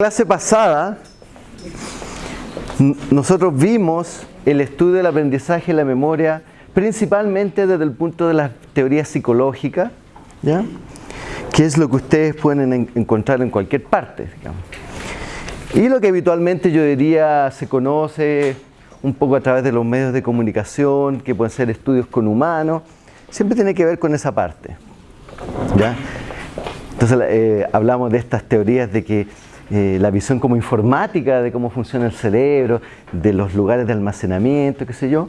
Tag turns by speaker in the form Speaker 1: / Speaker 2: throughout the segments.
Speaker 1: clase pasada nosotros vimos el estudio del aprendizaje y la memoria principalmente desde el punto de las teorías psicológicas, ¿ya? que es lo que ustedes pueden encontrar en cualquier parte. Y lo que habitualmente yo diría se conoce un poco a través de los medios de comunicación, que pueden ser estudios con humanos, siempre tiene que ver con esa parte. ¿ya? Entonces eh, hablamos de estas teorías de que eh, la visión como informática de cómo funciona el cerebro, de los lugares de almacenamiento, qué sé yo,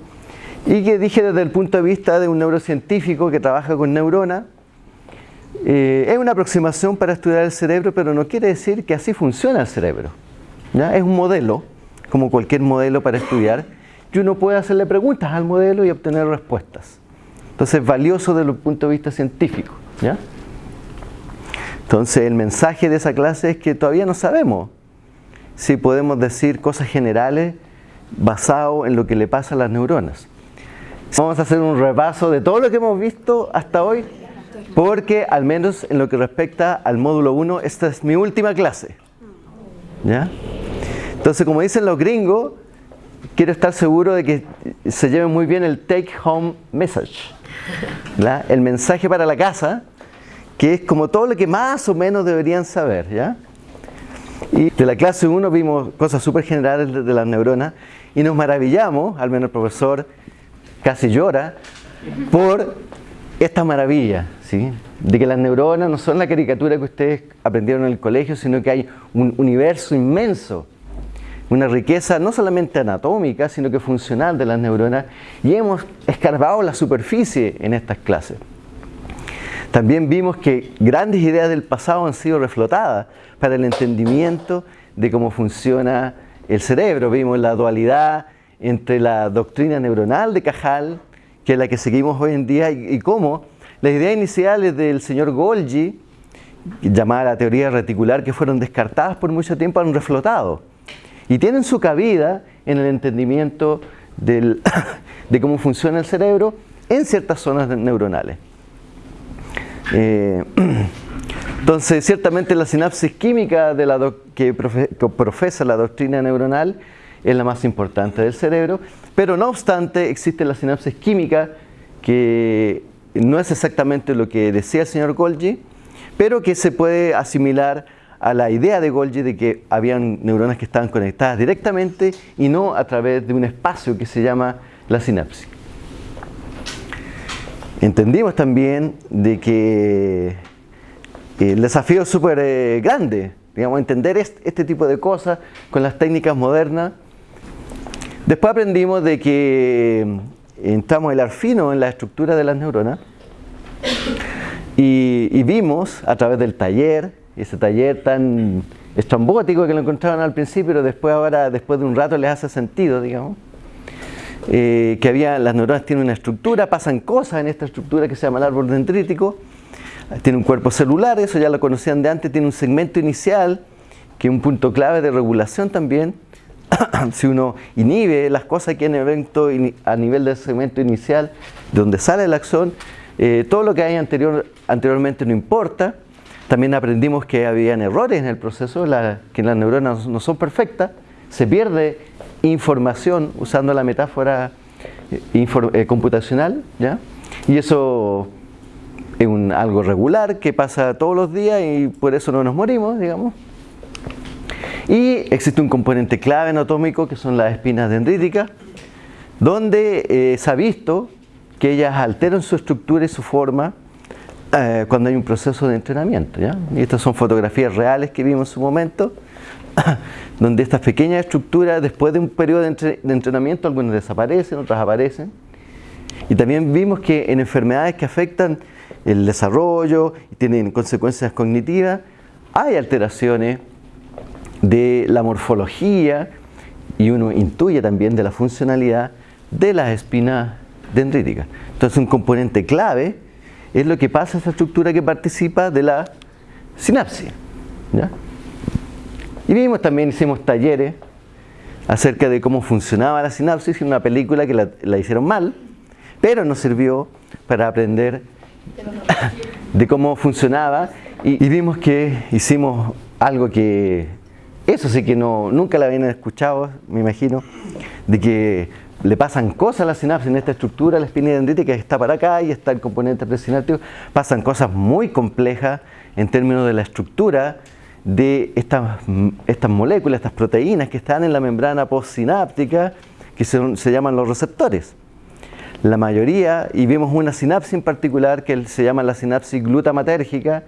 Speaker 1: y que dije desde el punto de vista de un neurocientífico que trabaja con neuronas, eh, es una aproximación para estudiar el cerebro, pero no quiere decir que así funciona el cerebro. Es un modelo, como cualquier modelo para estudiar, y uno puede hacerle preguntas al modelo y obtener respuestas. Entonces es valioso desde el punto de vista científico. Entonces el mensaje de esa clase es que todavía no sabemos si podemos decir cosas generales basado en lo que le pasa a las neuronas. Vamos a hacer un repaso de todo lo que hemos visto hasta hoy, porque al menos en lo que respecta al módulo 1, esta es mi última clase. ¿Ya? Entonces, como dicen los gringos, quiero estar seguro de que se lleve muy bien el take home message. El mensaje para la casa, que es como todo lo que más o menos deberían saber, ¿ya? Y de la clase 1 vimos cosas súper generales de las neuronas y nos maravillamos, al menos el profesor casi llora, por esta maravilla, ¿sí? de que las neuronas no son la caricatura que ustedes aprendieron en el colegio, sino que hay un universo inmenso, una riqueza no solamente anatómica, sino que funcional de las neuronas, y hemos escarbado la superficie en estas clases. También vimos que grandes ideas del pasado han sido reflotadas para el entendimiento de cómo funciona el cerebro. Vimos la dualidad entre la doctrina neuronal de Cajal, que es la que seguimos hoy en día, y, cómo las ideas iniciales del señor Golgi, llamada la teoría reticular, que fueron descartadas por mucho tiempo, han reflotado. Y tienen su cabida en el entendimiento de cómo funciona el cerebro en ciertas zonas neuronales. Eh, entonces, ciertamente la sinapsis química la que, profesa la doctrina neuronal es la más importante del cerebro, pero no obstante existe la sinapsis química que no es exactamente lo que decía el señor Golgi, pero que se puede asimilar a la idea de Golgi de que habían neuronas que estaban conectadas directamente y no a través de un espacio que se llama la sinapsis. Entendimos también de que el desafío es súper eh, grande, digamos, entender este, tipo de cosas con las técnicas modernas. Después aprendimos de que mm, entramos el arfino en la estructura de las neuronas y, vimos a través del taller, ese taller tan estrambótico que lo encontraban al principio, pero después ahora, después de un rato les hace sentido, digamos, eh, que había, las neuronas tienen una estructura, pasan cosas en esta estructura que se llama el árbol dendrítico, tiene un cuerpo celular, eso ya lo conocían de antes, tiene un segmento inicial, que es un punto clave de regulación también, si uno inhibe las cosas que en evento a nivel del segmento inicial, de donde sale el axón, eh, todo lo que hay anterior, anteriormente no importa. También aprendimos que habían errores en el proceso, que las neuronas no son perfectas, se pierde información usando la metáfora eh, eh, computacional, ¿ya? y eso es algo regular que pasa todos los días y por eso no nos morimos, digamos. Y existe un componente clave anatómico que son las espinas dendríticas, donde eh, se ha visto que ellas alteran su estructura y su forma cuando hay un proceso de entrenamiento. ¿ya? Y estas son fotografías reales que vimos en su momento. donde estas pequeñas estructuras, después de un periodo de, entrenamiento, algunas desaparecen, otras aparecen. Y también vimos que en enfermedades que afectan el desarrollo y tienen consecuencias cognitivas, hay alteraciones de la morfología y uno intuye también de la funcionalidad de las espinas dendríticas. Entonces un componente clave es lo que pasa a esa estructura que participa de la sinapsis. ¿ya? Y vimos también, hicimos talleres acerca de cómo funcionaba la sinapsis en una película que la, hicieron mal, pero nos sirvió para aprender de cómo funcionaba. Y, vimos que hicimos algo que eso sí que no, nunca la habían escuchado, me imagino, de que le pasan cosas a la sinapsis en esta estructura, la espina dendrítica está para acá y está el componente presináptico, pasan cosas muy complejas en términos de la estructura de estas, estas moléculas, estas proteínas que están en la membrana postsináptica, que se, se llaman los receptores. La mayoría, y vemos una sinapsis en particular que se llama la sinapsis glutamatérgica,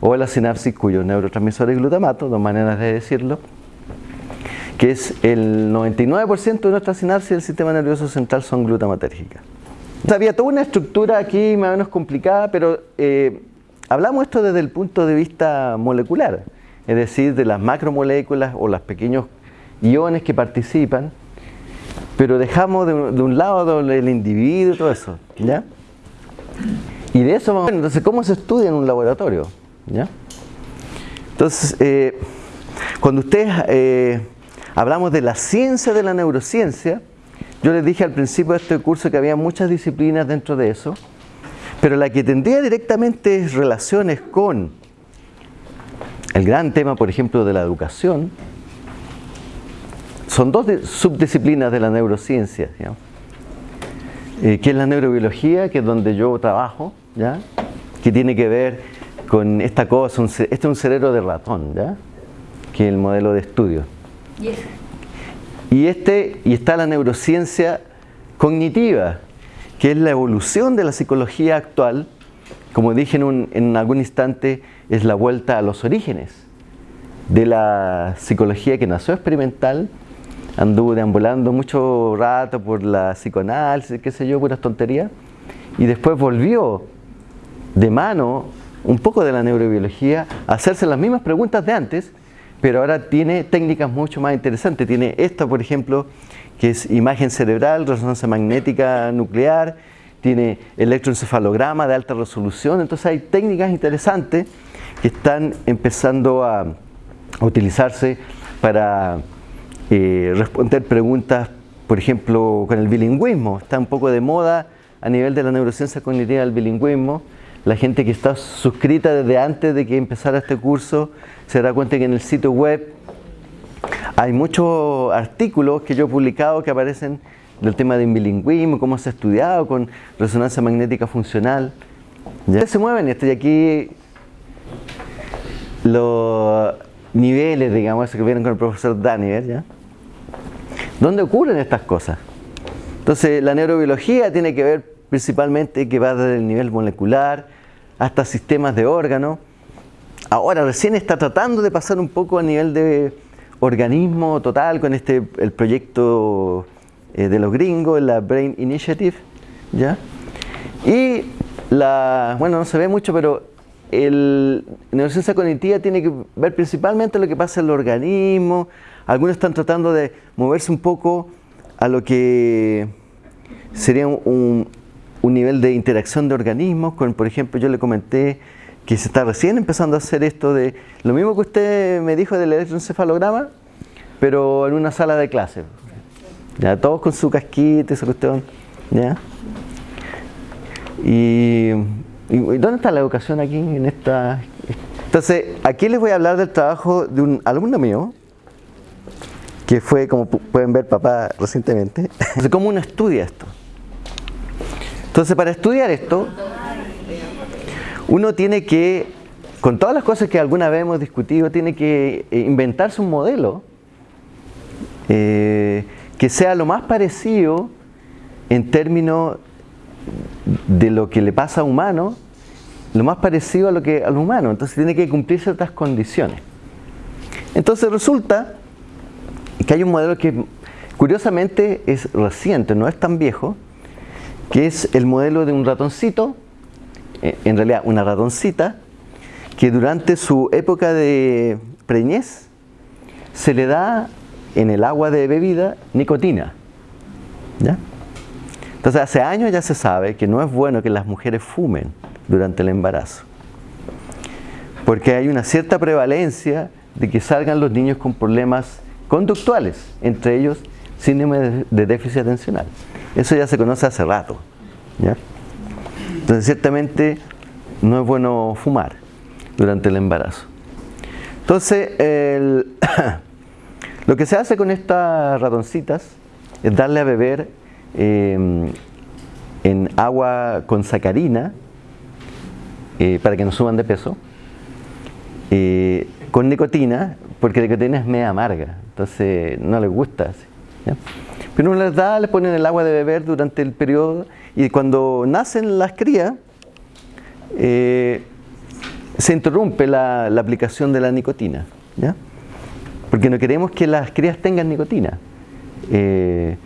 Speaker 1: o la sinapsis cuyo neurotransmisor es glutamato, dos maneras de decirlo, que es el 99% de nuestra sinapsis del sistema nervioso central son glutamatérgicas. había toda una estructura aquí más o menos complicada, pero eh, hablamos esto desde el punto de vista molecular, es decir, de las macromoléculas o los pequeños iones que participan, pero dejamos de, un lado el individuo y todo eso, ¿ya? Y de eso vamos a entonces, ¿cómo se estudia en un laboratorio? ¿ya? Entonces, eh, cuando ustedes eh, hablamos de la ciencia de la neurociencia, yo les dije al principio de este curso que había muchas disciplinas dentro de eso, pero la que tendría directamente relaciones con el gran tema, por ejemplo, de la educación, son dos subdisciplinas de la neurociencia, eh, que es la neurobiología, que es donde yo trabajo, ¿ya? que tiene que ver con esta cosa, este es un cerebro de ratón, ¿ya? que es el modelo de estudio. ¿Y, este, y está la neurociencia cognitiva, que es la evolución de la psicología actual, como dije en, algún instante, es la vuelta a los orígenes de la psicología que nació experimental, anduvo deambulando mucho rato por la psicoanálisis, qué sé yo, puras tonterías, y después volvió de mano un poco de la neurobiología a hacerse las mismas preguntas de antes, pero ahora tiene técnicas mucho más interesantes. Tiene esta, por ejemplo, que es imagen cerebral, resonancia magnética nuclear, tiene electroencefalograma de alta resolución, entonces hay técnicas interesantes que están empezando a, utilizarse para eh, responder preguntas, por ejemplo, con el bilingüismo. Está un poco de moda a nivel de la neurociencia cognitiva el bilingüismo. La gente que está suscrita desde antes de que empezara este curso se da cuenta que en el sitio web hay muchos artículos que yo he publicado que aparecen del tema de bilingüismo, cómo se ha estudiado con resonancia magnética funcional. Ya se mueven, estoy aquí los niveles, digamos, que vieron con el profesor Daniel, ¿ya? ¿Dónde ocurren estas cosas? Entonces, la neurobiología tiene que ver principalmente que va desde el nivel molecular hasta sistemas de órganos. Ahora recién está tratando de pasar un poco a nivel de organismo total con este el proyecto eh, de los gringos, la Brain Initiative, ¿ya? Y la, bueno, no se ve mucho, pero el, neurociencia cognitiva tiene que ver principalmente lo que pasa en el organismo. Algunos están tratando de moverse un poco a lo que sería un, un nivel de interacción de organismos, con, por ejemplo, yo le comenté que se está recién empezando a hacer esto de, lo mismo que usted me dijo del electroencefalograma, pero en una sala de clase. Ya, todos con su casquito y esa cuestión. ¿ya? Y, ¿dónde está la educación aquí en esta? Entonces, aquí les voy a hablar del trabajo de un alumno mío, que fue, como pueden ver, papá recientemente. ¿Cómo uno estudia esto? Entonces, para estudiar esto, uno tiene que, con todas las cosas que alguna vez hemos discutido, tiene que eh, inventarse un modelo eh, que sea lo más parecido en términos de lo que le pasa a humano, lo más parecido a lo que al humano. Entonces tiene que cumplir ciertas condiciones. Entonces resulta que hay un modelo que curiosamente es reciente, no es tan viejo, que es el modelo de un ratoncito, eh, en realidad una ratoncita, que durante su época de preñez se le da en el agua de bebida nicotina. ¿ya? Entonces hace años ya se sabe que no es bueno que las mujeres fumen durante el embarazo. Porque hay una cierta prevalencia de que salgan los niños con problemas conductuales, entre ellos síndrome de déficit atencional. Eso ya se conoce hace rato. Entonces, ciertamente no es bueno fumar durante el embarazo. Entonces, Lo que se hace con estas ratoncitas es darle a beber em, en agua con sacarina eh, para que no suban de peso, eh, con nicotina, porque la nicotina es media amarga, entonces no les gusta. Pero uno les da, les ponen el agua de beber durante el periodo y cuando nacen las crías, eh, se interrumpe la, aplicación de la nicotina, porque no queremos que las crías tengan nicotina. Eh,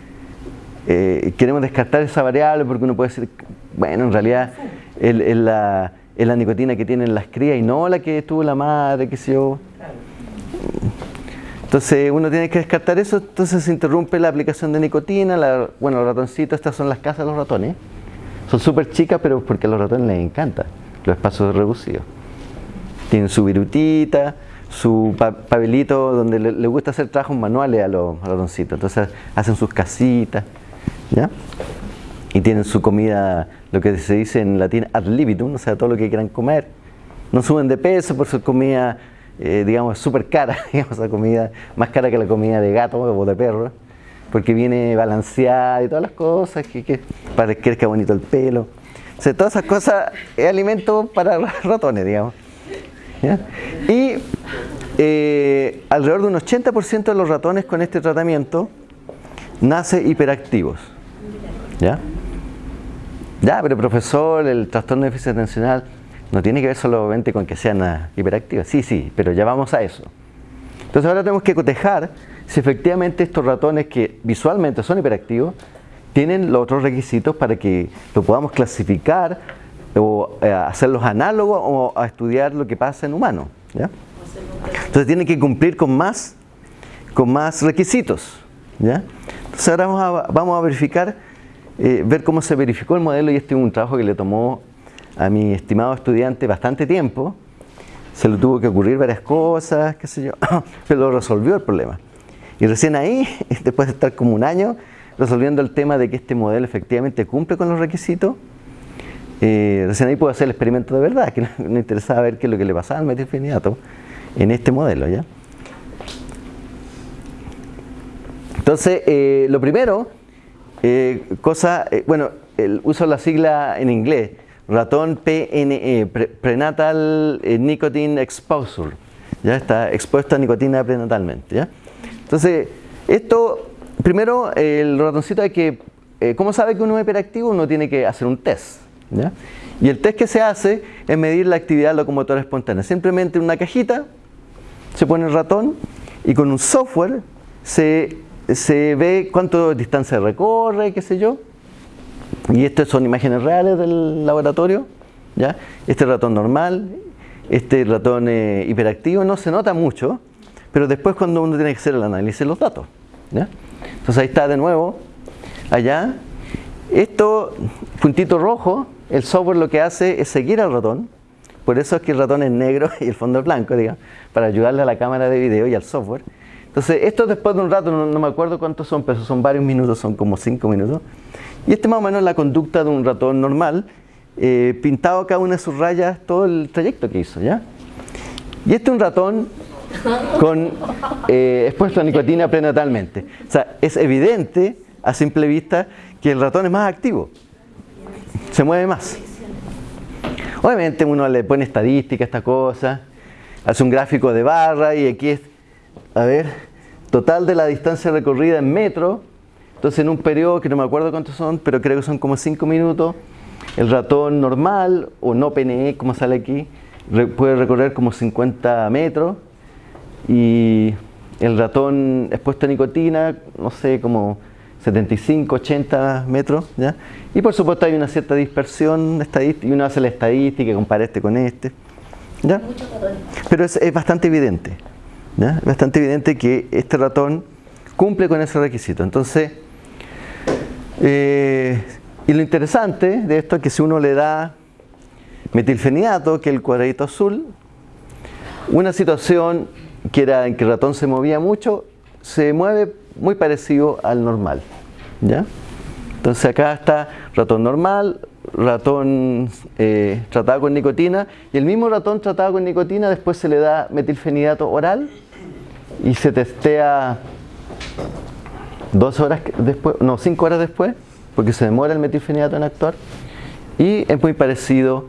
Speaker 1: eh, queremos descartar esa variable porque uno puede decir, bueno, en realidad es la, nicotina que tienen las crías y no la que tuvo la madre, qué sé yo. Entonces uno tiene que descartar eso, entonces se interrumpe la aplicación de nicotina, bueno, los ratoncitos, estas son las casas de los ratones, son súper chicas, pero porque a los ratones les encanta los espacios reducidos. Tienen su virutita, su pabelito donde le, gusta hacer trabajos manuales a los, ratoncitos. Entonces hacen sus casitas, ¿ya? Y tienen su comida, lo que se dice en latín ad libitum, o sea, todo lo que quieran comer. No suben de peso por su comida, eh, digamos, súper cara, digamos, la comida, más cara que la comida de gato o de perro, porque viene balanceada y todas las cosas, que, para que crezca bonito el pelo. O sea, todas esas cosas es alimento para ratones, digamos. Y eh, alrededor de un 80% de los ratones con este tratamiento nace hiperactivos. ¿Ya? Ya, pero profesor, el trastorno de déficit atencional no tiene que ver solamente con que sean hiperactivos. Sí, sí, pero ya vamos a eso. Entonces ahora tenemos que cotejar si efectivamente estos ratones que visualmente son hiperactivos tienen los otros requisitos para que lo podamos clasificar o eh, hacerlos análogos o a estudiar lo que pasa en humanos. Entonces tienen que cumplir con más, con más requisitos. Entonces ahora vamos a, vamos a verificar, eh, ver cómo se verificó el modelo y este es un trabajo que le tomó a mi estimado estudiante bastante tiempo. Se le tuvo que ocurrir varias cosas, qué sé yo, pero resolvió el problema. Y recién ahí, después de estar como un año resolviendo el tema de que este modelo efectivamente cumple con los requisitos, eh, recién ahí puedo hacer el experimento de verdad, que me interesaba ver qué es lo que le pasaba al metilfenidato en este modelo. ¿ya? Entonces, eh, lo primero, eh, cosa, bueno, el, uso la sigla en inglés, ratón PNE, Prenatal Nicotine Exposure, ya está expuesto a nicotina prenatalmente. ¿ya? Entonces, esto, primero, el ratoncito hay que, ¿cómo sabe que uno es hiperactivo? Uno tiene que hacer un test. Y el test que se hace es medir la actividad locomotora espontánea. Simplemente en una cajita se pone el ratón y con un software se, ve cuánto distancia recorre, qué sé yo. Y estas son imágenes reales del laboratorio. ¿ya? Este ratón normal, este ratón eh, hiperactivo, no se nota mucho, pero después cuando uno tiene que hacer el análisis de los datos. Entonces ahí está de nuevo, allá. Esto, puntito rojo, el software lo que hace es seguir al ratón, por eso es que el ratón es negro y el fondo es blanco, digamos, para ayudarle a la cámara de video y al software. Entonces, esto después de un rato, no, me acuerdo cuántos son, pero son varios minutos, son como cinco minutos. Y este más o menos es la conducta de un ratón normal, eh, pintado cada una de sus rayas, todo el trayecto que hizo, ¿ya? Y este es un ratón con, eh, expuesto a nicotina prenatalmente. O sea, es evidente a simple vista que el ratón es más activo se mueve más. Obviamente uno le pone estadística a esta cosa, hace un gráfico de barra y aquí es, a ver, total de la distancia recorrida en metro. Entonces en un periodo que no me acuerdo cuántos son, pero creo que son como 5 minutos, el ratón normal o no PNE, como sale aquí, puede recorrer como 50 metros y el ratón expuesto a nicotina, no sé, como 75, 80 metros, ¿ya? Y por supuesto hay una cierta dispersión estadística, y uno hace la estadística y compara este con este, ¿ya? Pero es, bastante evidente, ¿ya? Es bastante evidente que este ratón cumple con ese requisito. Entonces, eh, y lo interesante de esto es que si uno le da metilfenidato, que es el cuadradito azul, una situación que era en que el ratón se movía mucho, se mueve muy parecido al normal. ¿ya? Entonces acá está ratón normal, ratón eh, tratado con nicotina y el mismo ratón tratado con nicotina después se le da metilfenidato oral y se testea dos horas después, no, cinco horas después, porque se demora el metilfenidato en actuar, y es muy parecido.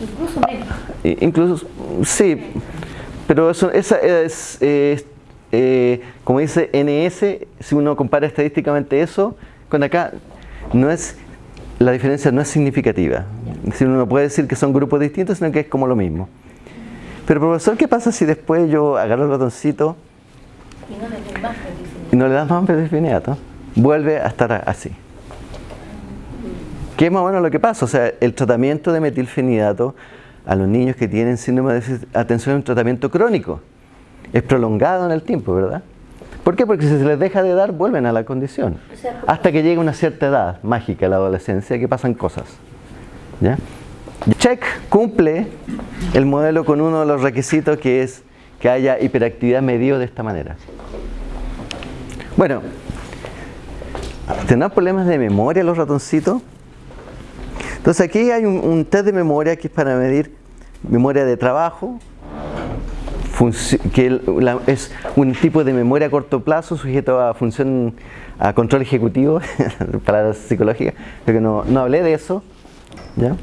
Speaker 2: Incluso menos.
Speaker 1: Incluso, sí, pero eso, esa es, eh, como dice NS, si uno compara estadísticamente eso con acá, no es, la diferencia no es significativa. Si uno no puede decir que son grupos distintos, sino que es como lo mismo. Pero profesor, ¿qué pasa si después yo agarro el ratoncito
Speaker 2: Y no le
Speaker 1: y das más metilfenidato? Vuelve a estar así. ¿Qué es más o menos lo que pasa? O sea, el tratamiento de metilfenidato a los niños que tienen síndrome de atención es un tratamiento crónico. Es prolongado en el tiempo, ¿verdad? ¿Por qué? Porque si se les deja de dar, vuelven a la condición. Hasta que llega una cierta edad mágica, la adolescencia, que pasan cosas. ¿Ya? Check cumple el modelo con uno de los requisitos que es que haya hiperactividad medido de esta manera. Bueno, ¿tendrán problemas de memoria los ratoncitos? Entonces aquí hay un, test de memoria que es para medir memoria de trabajo, que la- es un tipo de memoria a corto plazo sujeto a función, a control ejecutivo, para la psicología, creo que no, no hablé de eso, ¿ya?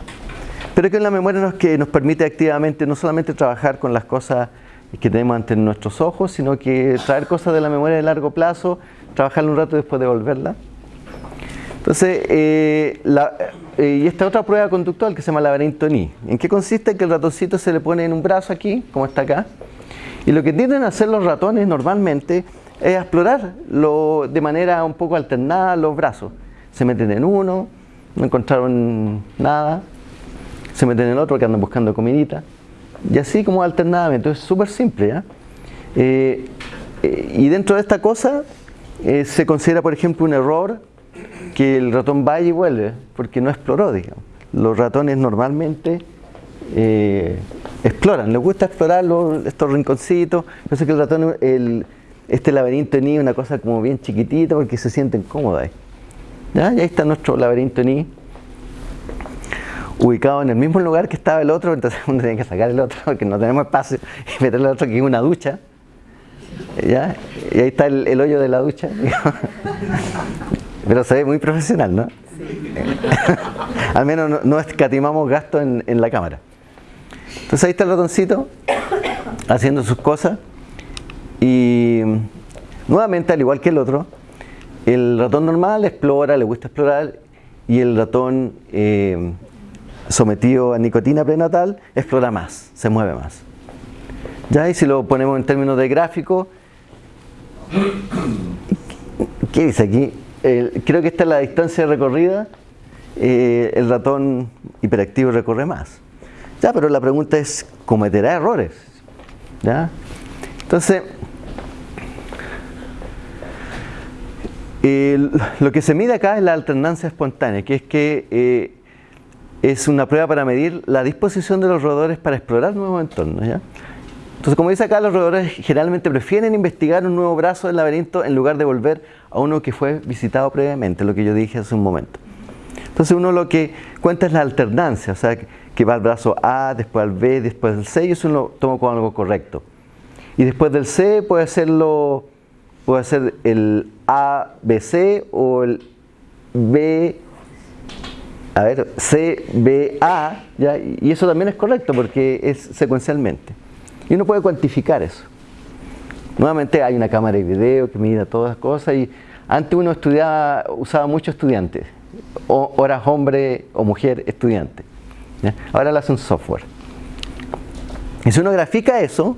Speaker 1: pero que es la memoria nos, que nos permite activamente no solamente trabajar con las cosas que tenemos ante nuestros ojos, sino que traer cosas de la memoria de largo plazo, trabajarla un rato y después devolverla. Entonces, eh, la- eh, y esta otra prueba conductual que se llama laberinto NI. ¿En qué consiste? Que el ratoncito se le pone en un brazo aquí, como está acá, y lo que tienden a hacer los ratones normalmente es explorar lo- de manera un poco alternada los brazos. Se meten en uno, no encontraron nada, se meten en el otro que andan buscando comidita, y así como alternadamente. Es súper simple. Eh, eh, y dentro de esta cosa eh, se considera, por ejemplo, un error que el ratón vaya y vuelve, porque no exploró, digamos. Los ratones normalmente eh, exploran, les gusta explorar los- estos rinconcitos. Por eso que el ratón, el- este laberinto ni una cosa como bien chiquitita porque se sienten cómodos ahí. ¿Ya? Y ahí está nuestro laberinto ni ubicado en el mismo lugar que estaba el otro, entonces uno tiene que sacar el otro porque no tenemos espacio y meter el otro que es una ducha. ¿Ya? Y ahí está el, el hoyo de la ducha. Pero se ve muy profesional, ¿no? Al menos no, no escatimamos gasto en, en la cámara. Entonces ahí está el ratoncito haciendo sus cosas y nuevamente al igual que el otro, el ratón normal explora, le gusta explorar y el ratón eh, sometido a nicotina prenatal explora más, se mueve más. Ya, y si lo ponemos en términos de gráfico, ¿qué dice aquí? Creo que esta es la distancia recorrida, eh, el ratón hiperactivo recorre más. Ya, pero la pregunta es, ¿cometerá errores? ¿Ya? Entonces, lo que se mide acá es la alternancia espontánea, que es que eh, es una prueba para medir la disposición de los roedores para explorar nuevos entornos. ¿ya? Entonces, como dice acá, los roedores generalmente prefieren investigar un nuevo brazo del laberinto en lugar de volver a uno que fue visitado previamente, lo que yo dije hace un momento. Entonces uno lo que cuenta es la alternancia, o sea, que- va al brazo A, después al B, después al C, y eso lo tomo como algo correcto. Y después del C puede hacerlo, puede ser el A, B, C o el B, a ver, C, B, A, ¿ya? y eso también es correcto porque es secuencialmente. Y uno puede cuantificar eso. Nuevamente hay una cámara de video que mide todas las cosas y antes uno estudiaba, usaba mucho estudiante, horas hombre o mujer estudiante. ¿Ya? Ahora lo hace un software. Y si uno grafica eso,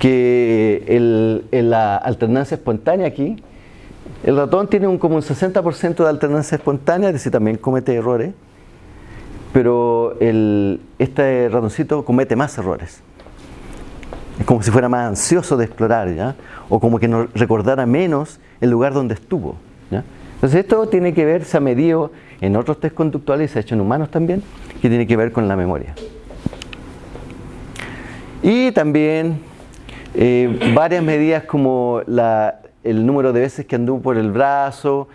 Speaker 1: que el- en la alternancia espontánea aquí, el ratón tiene un, como un 60% de alternancia espontánea, es decir, también comete errores, pero el, este ratoncito comete más errores. Es como si fuera más ansioso de explorar, ¿ya? O como que no recordara menos el lugar donde estuvo, ¿ya? Entonces esto tiene que ver, se ha medido en otros test conductuales y se ha hecho en humanos también, que tiene que ver con la memoria. Y también eh, varias medidas como el número de veces que anduvo por el brazo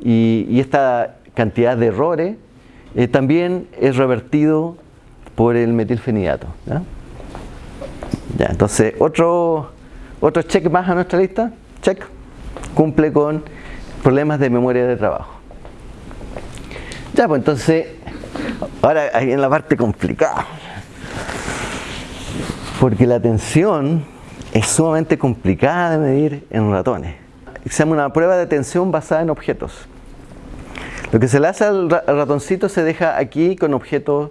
Speaker 1: y, esta cantidad de errores eh, también es revertido por el metilfenidato. Ya, entonces, otro, otro check más a nuestra lista. Check. cumple con problemas de memoria de trabajo. Ya, pues entonces, ahora ahí en la parte complicada. Porque la tensión es sumamente complicada de medir en ratones. Se llama una prueba de tensión basada en objetos. Lo que se le hace al ratoncito se deja aquí con objetos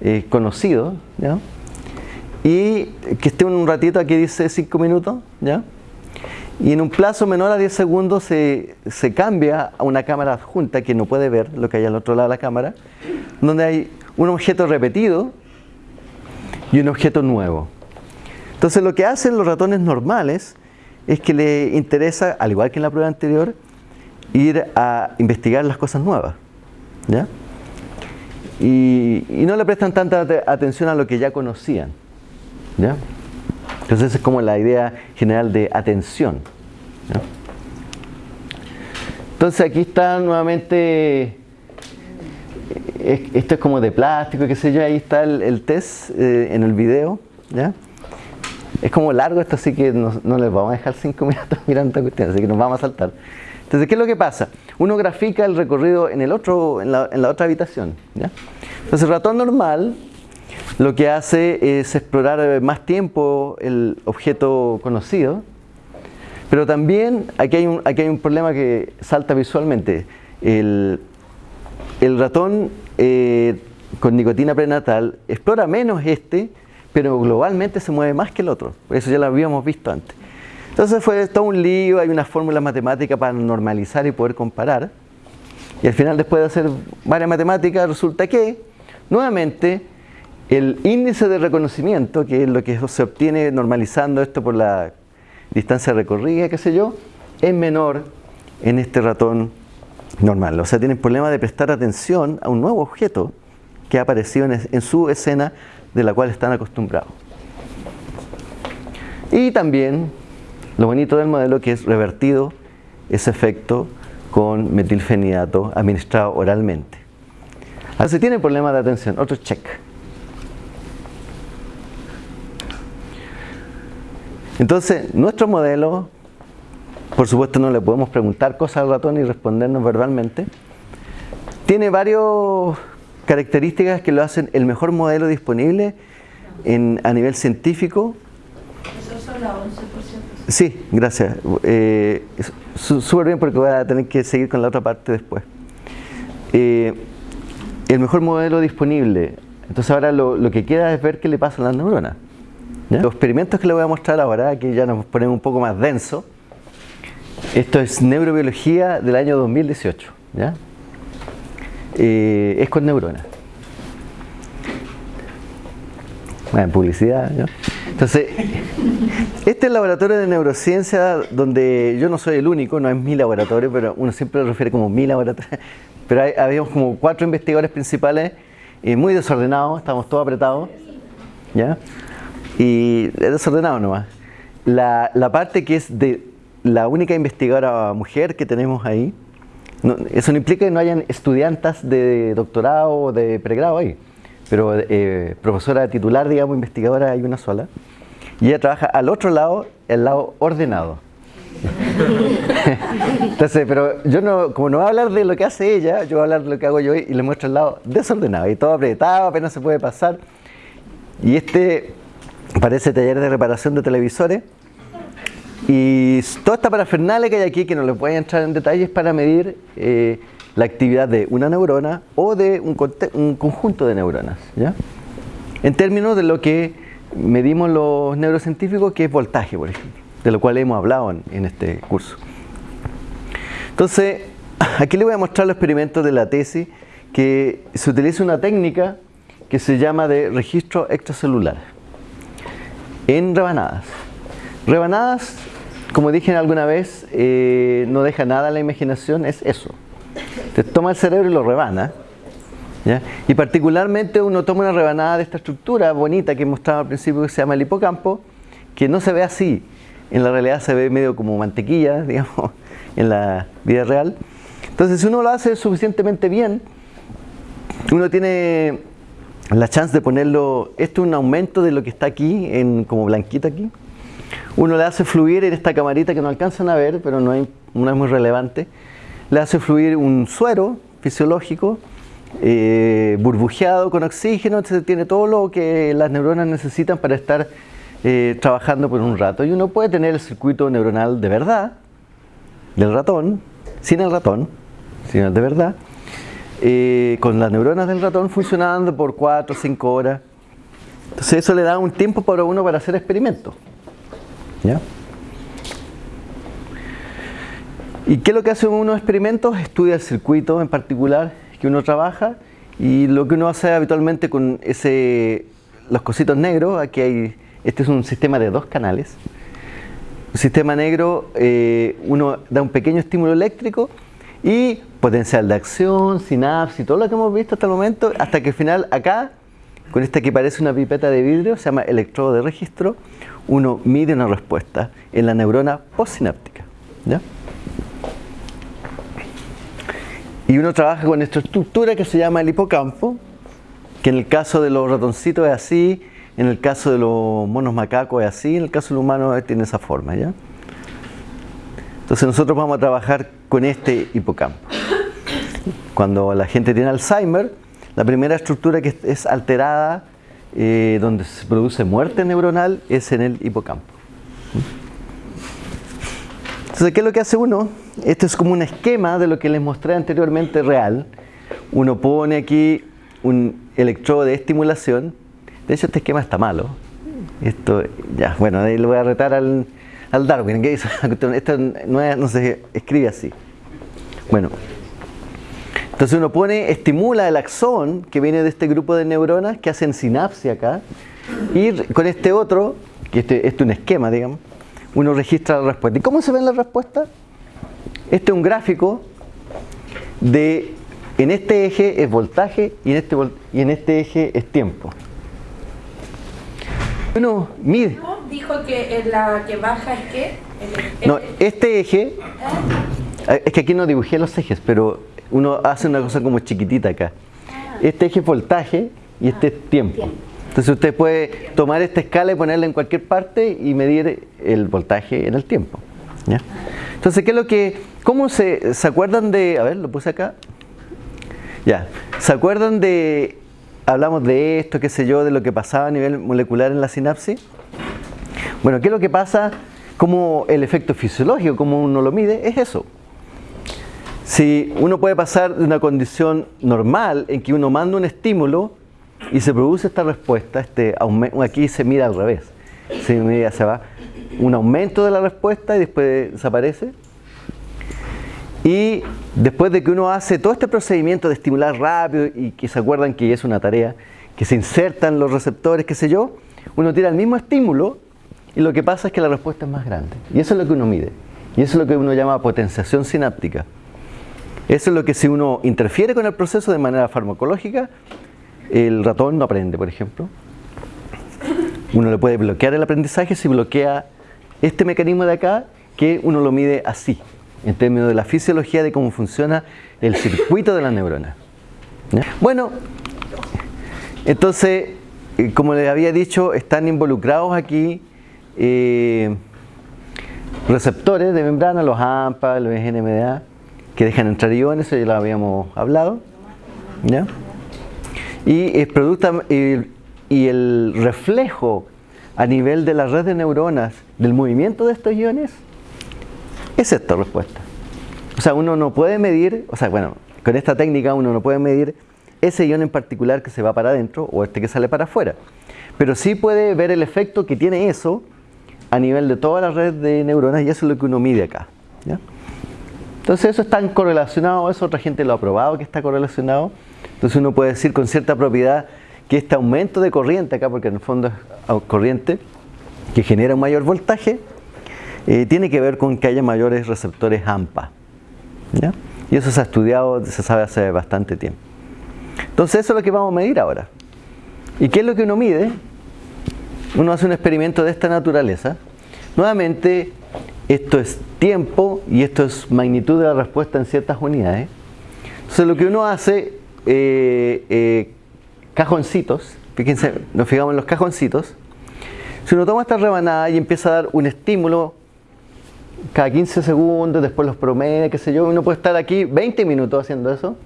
Speaker 1: eh, conocidos, ¿ya? y que esté un ratito, aquí dice 5 minutos, ¿ya? Y en un plazo menor a 10 segundos se, se, cambia a una cámara adjunta que no puede ver lo que hay al otro lado de la cámara, donde hay un objeto repetido y un objeto nuevo. Entonces lo que hacen los ratones normales es que le interesa, al igual que en la prueba anterior, ir a investigar las cosas nuevas. ¿ya? Y, y no le prestan tanta atención a lo que ya conocían. ¿ya? Entonces es como la idea general de atención. ¿ya? Entonces aquí está nuevamente, esto es como de plástico, qué sé yo, ahí está el, el test eh, en el video. ¿ya? Es como largo esto, así que no, no, les vamos a dejar cinco minutos mirando esta cuestión, así que nos vamos a saltar. Entonces, ¿qué es lo que pasa? Uno grafica el recorrido en, el otro, en, la, en la otra habitación. ¿ya? Entonces, el ratón normal lo que hace es explorar más tiempo el objeto conocido, pero también aquí hay un, aquí hay un problema que salta visualmente. El, el ratón eh, con nicotina prenatal explora menos este, pero globalmente se mueve más que el otro. Eso ya lo habíamos visto antes. Entonces fue todo un lío, hay una fórmula matemática para normalizar y poder comparar. Y al final, después de hacer varias matemáticas, resulta que, nuevamente, el índice de reconocimiento, que es lo que se obtiene normalizando esto por la distancia recorrida, qué sé yo, es menor en este ratón normal. O sea, tienen problema de prestar atención a un nuevo objeto que ha aparecido en, su escena de la cual están acostumbrados. Y también lo bonito del modelo que es revertido ese efecto con metilfenidato administrado oralmente. Ahora, si tiene problema de atención, otro check. Entonces, nuestro modelo, por supuesto no le podemos preguntar cosas al ratón y respondernos verbalmente, tiene varias características que lo hacen el mejor modelo disponible en, a nivel científico.
Speaker 2: Eso es solo 11%.
Speaker 1: Sí, gracias. Eh, Súper bien porque voy a tener que seguir con la otra parte después. Eh, el mejor modelo disponible. Entonces ahora lo, lo, que queda es ver qué le pasa a las neuronas. Los experimentos que les voy a mostrar ahora, aquí ya nos ponemos un poco más denso. Esto es neurobiología del año 2018. ¿ya? Eh, es con neuronas. Bueno, publicidad, ¿no? Entonces, este es el laboratorio de neurociencia donde yo no soy el único, no es mi laboratorio, pero uno siempre lo refiere como mi laboratorio. Pero hay, habíamos como cuatro investigadores principales, eh, muy desordenados, estamos todos apretados, ¿ya? Y es desordenado nomás. La, la parte que es de la única investigadora mujer que tenemos ahí, no, eso no implica que no hayan estudiantes de doctorado o de pregrado ahí, pero eh, profesora titular, digamos, investigadora hay una sola. Y ella trabaja al otro lado, el lado ordenado. Entonces, pero yo no, como no voy a hablar de lo que hace ella, yo voy a hablar de lo que hago yo y le muestro el lado desordenado y todo apretado, apenas se puede pasar. Y este parece taller de reparación de televisores. Y toda esta parafernalia que hay aquí, que no les voy a entrar en detalles, para medir eh, la actividad de una neurona o de un, un conjunto de neuronas. ¿ya? En términos de lo que medimos los neurocientíficos, que es voltaje, por ejemplo, de lo cual hemos hablado en, en este curso. Entonces, aquí les voy a mostrar los experimentos de la tesis, que se utiliza una técnica que se llama de registro extracelular en rebanadas. Rebanadas, como dije alguna vez, eh, no deja nada a la imaginación, es eso. Te toma el cerebro y lo rebana. ¿ya? Y particularmente uno toma una rebanada de esta estructura bonita que mostraba al principio que se llama el hipocampo, que no se ve así. En la realidad se ve medio como mantequilla, digamos, en la vida real. Entonces, si uno lo hace suficientemente bien, uno tiene la chance de ponerlo, esto es un aumento de lo que está aquí, en como blanquito aquí, uno le hace fluir en esta camarita que no alcanzan a ver, pero no, hay, no es muy relevante, le hace fluir un suero fisiológico eh, burbujeado con oxígeno, entonces tiene todo lo que las neuronas necesitan para estar eh, trabajando por un rato. Y uno puede tener el circuito neuronal de verdad, del ratón, sin el ratón, sino de verdad, eh, con las neuronas del ratón funcionando por 4 o 5 horas. Entonces eso le da un tiempo para uno para hacer experimentos. ¿Ya? ¿Y qué es lo que hace uno experimentos? Estudia el circuito en particular que uno trabaja y lo que uno hace habitualmente con ese, los cositos negros, aquí hay, este es un sistema de dos canales. Un sistema negro, eh, uno da un pequeño estímulo eléctrico y potencial de acción, sinapsis todo lo que hemos visto hasta el momento, hasta que al final acá, con este que parece una pipeta de vidrio, se llama electrodo de registro, uno mide una respuesta en la neurona postsináptica. ¿ya? Y uno trabaja con esta estructura que se llama el hipocampo, que en el caso de los ratoncitos es así, en el caso de los monos macacos es así, en el caso del humano tiene esa forma. ¿ya? Entonces nosotros vamos a trabajar con este hipocampo. Cuando la gente tiene Alzheimer, la primera estructura que es alterada, eh, donde se produce muerte neuronal, es en el hipocampo. Entonces, ¿qué es lo que hace uno? Esto es como un esquema de lo que les mostré anteriormente real. Uno pone aquí un electrodo de estimulación. De hecho, este esquema está malo. Esto, ya, bueno, ahí lo voy a retar al, Darwin. ¿Qué hizo? Esto no, no se escribe así. Bueno, entonces uno pone, estimula el axón que viene de este grupo de neuronas que hacen sinapsia acá. Y con este otro, que este, este es un esquema, digamos, uno registra la respuesta. ¿Y cómo se ve la respuesta? Este es un gráfico de, en este eje es voltaje y en este, y en este eje es tiempo. Uno mide.
Speaker 2: Dijo que la que baja es que...
Speaker 1: no, este eje, ah. es que aquí no dibujé los ejes, pero uno hace una cosa como chiquitita acá. Ah. Este eje es voltaje y este es tiempo. Entonces usted puede tomar esta escala y ponerla en cualquier parte y medir el voltaje en el tiempo. Entonces, ¿qué es lo que, cómo se, se acuerdan de, a ver, lo puse acá, ya, ¿se acuerdan de, hablamos de esto, qué sé yo, de lo que pasaba a nivel molecular en la sinapsis? Bueno, ¿qué es lo que pasa? Como el efecto fisiológico, como uno lo mide, es eso. Si uno puede pasar de una condición normal en que uno manda un estímulo y se produce esta respuesta, este aquí se mira al revés, se mira, se va un aumento de la respuesta y después desaparece. Y después de que uno hace todo este procedimiento de estimular rápido y que se acuerdan que es una tarea, que se insertan los receptores, qué sé yo, uno tira el mismo estímulo y lo que pasa es que la respuesta es más grande. Y eso es lo que uno mide. Y eso es lo que uno llama potenciación sináptica. Eso es lo que si uno interfiere con el proceso de manera farmacológica, el ratón no aprende, por ejemplo. Uno le puede bloquear el aprendizaje si bloquea este mecanismo de acá, que uno lo mide así, en términos de la fisiología de cómo funciona el circuito de la neurona. Bueno, entonces, eh, como les había dicho, están involucrados aquí receptores de membrana, los AMPA, los NMDA, que dejan entrar iones, eso ya lo habíamos hablado. ¿ya? Y, el producto, y el reflejo a nivel de la red de neuronas del movimiento de estos iones, es esta respuesta. O sea, uno no puede medir, o sea, bueno, con esta técnica uno no puede medir ese ion en particular que se va para adentro o este que sale para afuera. Pero sí puede ver el efecto que tiene eso a nivel de toda la red de neuronas y eso es lo que uno mide acá. Entonces eso está correlacionado, eso otra gente lo ha probado que está correlacionado. Entonces uno puede decir con cierta propiedad que este aumento de corriente acá, porque en el fondo es corriente, que genera un mayor voltaje, eh, tiene que ver con que haya mayores receptores AMPA. Y eso se ha estudiado, se sabe hace bastante tiempo. Entonces eso es lo que vamos a medir ahora. ¿Y qué es lo que uno mide? Uno hace un experimento de esta naturaleza. Nuevamente, esto es tiempo y esto es magnitud de la respuesta en ciertas unidades. Entonces lo que uno hace, eh, eh, cajoncitos, fíjense, nos fijamos en los cajoncitos, Si uno toma esta rebanada y empieza a dar un estímulo cada 15 segundos, después los promedia, qué sé yo, uno puede estar aquí 20 minutos haciendo eso.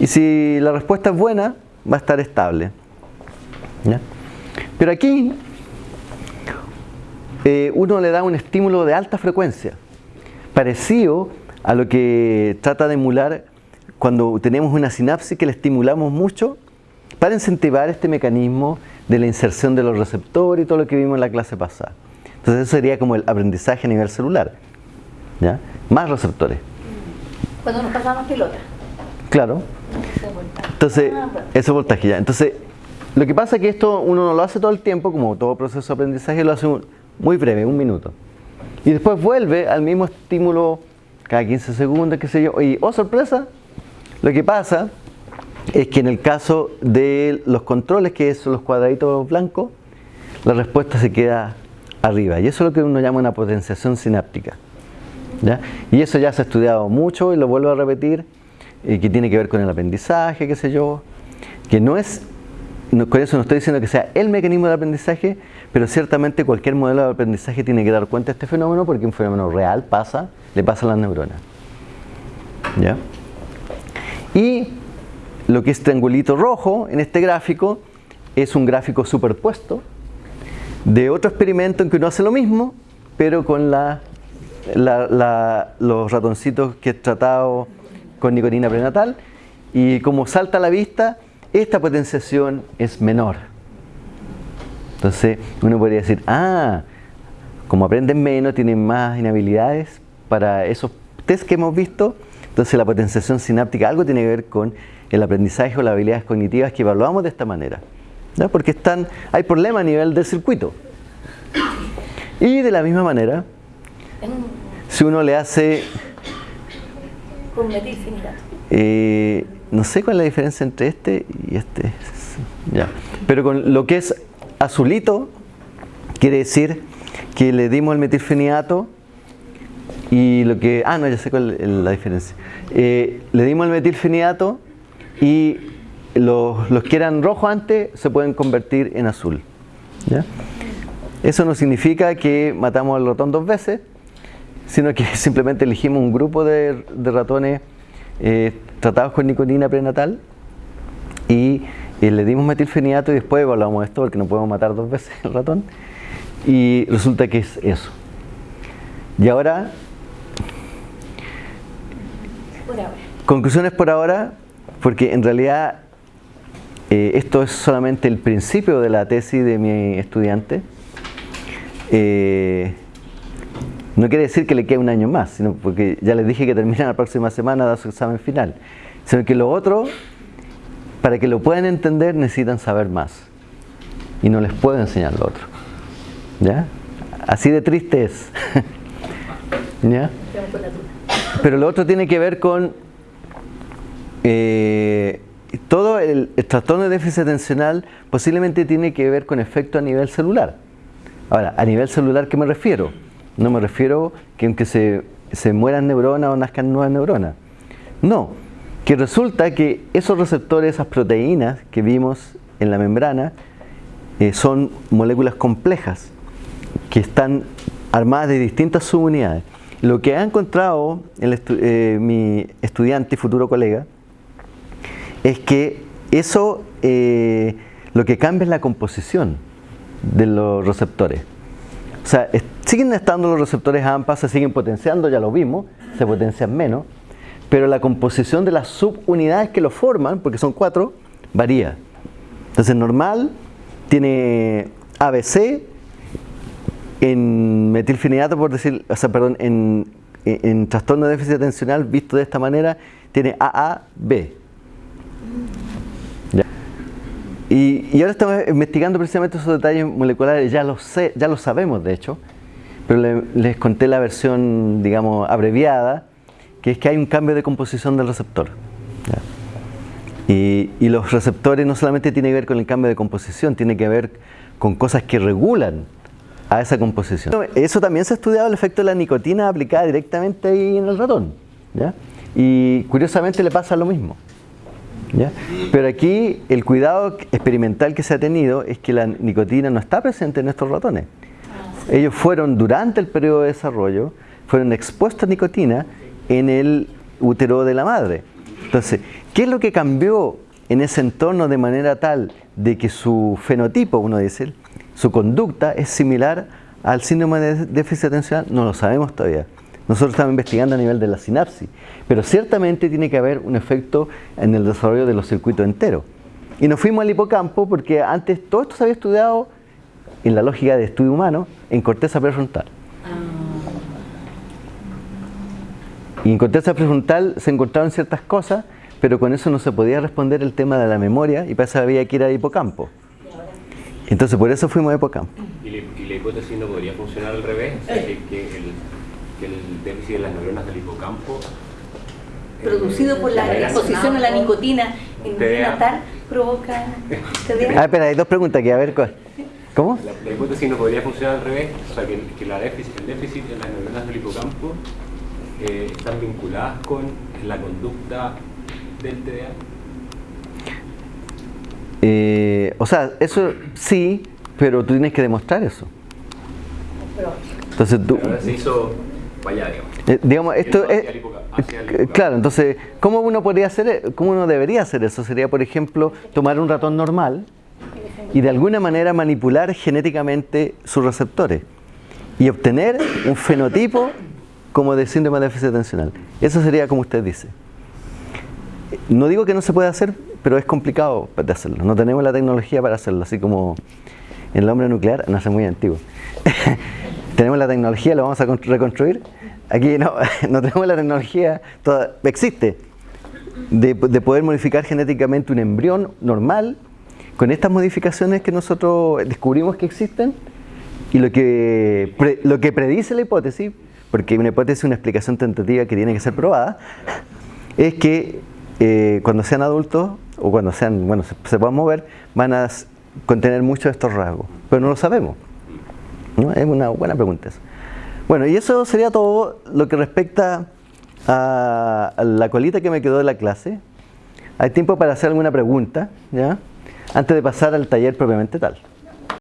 Speaker 1: Y si la respuesta es buena, va a estar estable. Pero aquí eh, uno le da un estímulo de alta frecuencia, parecido a lo que trata de emular cuando tenemos una sinapsis que le estimulamos mucho para incentivar este mecanismo de la inserción de los receptores y todo lo que vimos en la clase pasada. Entonces eso sería como el aprendizaje a nivel celular. ¿ya? Más receptores.
Speaker 2: Cuando nos pasamos pelota.
Speaker 1: Claro. Entonces, ese voltaje ya. Entonces, lo que pasa es que esto uno no lo hace todo el tiempo, como todo proceso de aprendizaje, lo hace muy breve, un minuto. Y después vuelve al mismo estímulo cada 15 segundos, qué sé yo. Y, oh sorpresa, lo que pasa es que en el caso de los controles, que son los cuadraditos blancos, la respuesta se queda arriba. Y eso es lo que uno llama una potenciación sináptica. Y eso ya se ha estudiado mucho y lo vuelvo a repetir, y que tiene que ver con el aprendizaje, qué sé yo, que no es, con eso no estoy diciendo que sea el mecanismo de aprendizaje, pero ciertamente cualquier modelo de aprendizaje tiene que dar cuenta de este fenómeno porque un fenómeno real pasa, le pasa a las neuronas. ¿Ya? Y lo que es triangulito rojo en este gráfico es un gráfico superpuesto de otro experimento en que uno hace lo mismo, pero con la, los ratoncitos que he tratado con nicotina prenatal y como salta a la vista, esta potenciación es menor. Entonces uno podría decir, ah, como aprenden menos, tienen más inhabilidades para esos test que hemos visto, entonces la potenciación sináptica algo tiene que ver con el aprendizaje o las habilidades cognitivas que evaluamos de esta manera. Porque están, hay problemas a nivel del circuito. Y de la misma manera, si uno le hace... Eh, no sé cuál es la diferencia entre este y este. Ya. Pero con lo que es azulito, quiere decir que le dimos el metilfenidato y lo que... Ah, no, ya sé cuál es la diferencia. Eh, le dimos el metilfenidato y los, los, que eran rojos antes se pueden convertir en azul. Eso no significa que matamos al ratón dos veces, sino que simplemente elegimos un grupo de, ratones eh, tratados con nicotina prenatal y eh, le dimos metilfenidato y después evaluamos esto porque no podemos matar dos veces el ratón y resulta que es eso. Y ahora, conclusiones por ahora, porque en realidad eh, esto es solamente el principio de la tesis de mi estudiante. Eh, no quiere decir que le quede un año más, sino porque ya les dije que termina la próxima semana de su examen final. Sino que lo otro, para que lo puedan entender, necesitan saber más. Y no les puedo enseñar lo otro. ¿Ya? Así de triste es. ¿Ya? Pero lo otro tiene que ver con eh, todo el, trastorno de déficit atencional posiblemente tiene que ver con efecto a nivel celular. Ahora, a nivel celular, ¿qué me refiero? No me refiero que aunque se, se mueran neuronas o nazcan nuevas neuronas. No, que resulta que esos receptores, esas proteínas que vimos en la membrana, eh, son moléculas complejas que están armadas de distintas subunidades. Lo que ha encontrado eh, mi estudiante y futuro colega es que eso eh, lo que cambia es la composición de los receptores. O sea, siguen estando los receptores AMPA, se siguen potenciando, ya lo vimos, se potencian menos, pero la composición de las subunidades que lo forman, porque son cuatro, varía. Entonces, normal tiene ABC en metilfenidato, por decir, o sea, perdón, en, en trastorno de déficit atencional visto de esta manera, tiene AAB. Y, ahora estamos investigando precisamente esos detalles moleculares, ya lo sé, ya lo sabemos de hecho, pero les conté la versión, digamos, abreviada, que es que hay un cambio de composición del receptor. Y, y, los receptores no solamente tienen que ver con el cambio de composición, tiene que ver con cosas que regulan a esa composición. Eso también se ha estudiado el efecto de la nicotina aplicada directamente ahí en el ratón. Y curiosamente le pasa lo mismo. Pero aquí el cuidado experimental que se ha tenido es que la nicotina no está presente en estos ratones. Ellos fueron durante el periodo de desarrollo, fueron expuestos a nicotina en el útero de la madre. Entonces, ¿qué es lo que cambió en ese entorno de manera tal de que su fenotipo, uno dice, su conducta es similar al síndrome de déficit atencional? No lo sabemos todavía. Nosotros estamos investigando a nivel de la sinapsis, pero ciertamente tiene que haber un efecto en el desarrollo de los circuitos enteros. Y nos fuimos al hipocampo porque antes todo esto se había estudiado en la lógica de estudio humano en corteza prefrontal. Y en corteza prefrontal se encontraron ciertas cosas, pero con eso no se podía responder el tema de la memoria y para eso había que ir al hipocampo. Entonces por eso fuimos a hipocampo.
Speaker 3: ¿Y la, hipótesis no podría funcionar al revés? Que, el, déficit de las neuronas del hipocampo
Speaker 2: eh, producido por la exposición a la nicotina en natal provoca
Speaker 1: Ah, espera, hay dos preguntas que a ver ¿Cómo?
Speaker 3: La, hipótesis no podría funcionar al revés, o sea, que, la déficit, el déficit de las neuronas del hipocampo eh, están vinculadas con la conducta del TDA.
Speaker 1: Eh, o sea, eso sí, pero tú tienes que demostrar eso. Entonces tú...
Speaker 3: Pero ahora se hizo vaya, digamos.
Speaker 1: Eh, digamos, esto es... Claro, entonces, ¿cómo uno podría hacer, cómo uno debería hacer eso? Sería, por ejemplo, tomar un ratón normal y de alguna manera manipular genéticamente sus receptores y obtener un fenotipo como de síndrome de déficit atencional. Eso sería como usted dice. No digo que no se pueda hacer, pero es complicado de hacerlo. No tenemos la tecnología para hacerlo, así como el hombre nuclear nace muy antiguo. tenemos la tecnología, lo vamos a reconstruir. Aquí no, no tenemos la tecnología, toda, existe, de, de poder modificar genéticamente un embrión normal con estas modificaciones que nosotros descubrimos que existen y lo que, lo que predice la hipótesis, porque una hipótesis es una explicación tentativa que tiene que ser probada, es que eh, cuando sean adultos o cuando sean, bueno, se, puedan mover, van a contener muchos de estos rasgos, pero no lo sabemos. Es una buena pregunta eso. Bueno, y eso sería todo lo que respecta a, la colita que me quedó de la clase. Hay tiempo para hacer alguna pregunta, ¿ya? antes de pasar al taller propiamente tal.